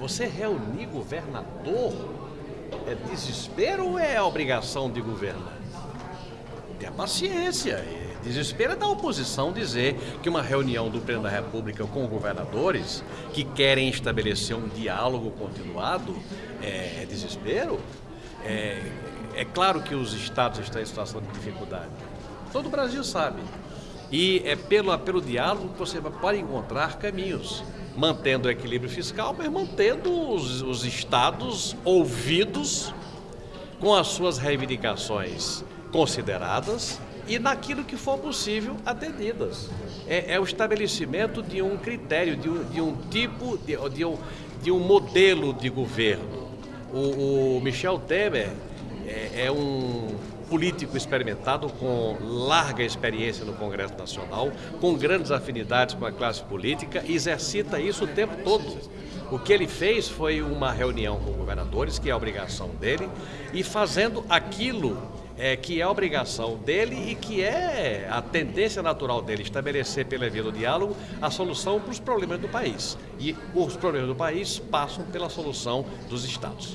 Você reunir governador é desespero ou é obrigação de governar? Tenha paciência. Desespero é da oposição dizer que uma reunião do Presidente da República com governadores que querem estabelecer um diálogo continuado é, é desespero. É, é claro que os estados estão em situação de dificuldade. Todo o Brasil sabe. E é pelo, pelo diálogo que você pode encontrar caminhos, mantendo o equilíbrio fiscal, mas mantendo os, os estados ouvidos com as suas reivindicações consideradas e naquilo que for possível atendidas. É, é o estabelecimento de um critério, de um, de um tipo, de, de, um, de um modelo de governo. O, o Michel Temer é, é um político experimentado com larga experiência no Congresso Nacional, com grandes afinidades com a classe política exercita isso o tempo todo. O que ele fez foi uma reunião com governadores, que é a obrigação dele, e fazendo aquilo é, que é a obrigação dele e que é a tendência natural dele, estabelecer pela via do diálogo a solução para os problemas do país. E os problemas do país passam pela solução dos estados.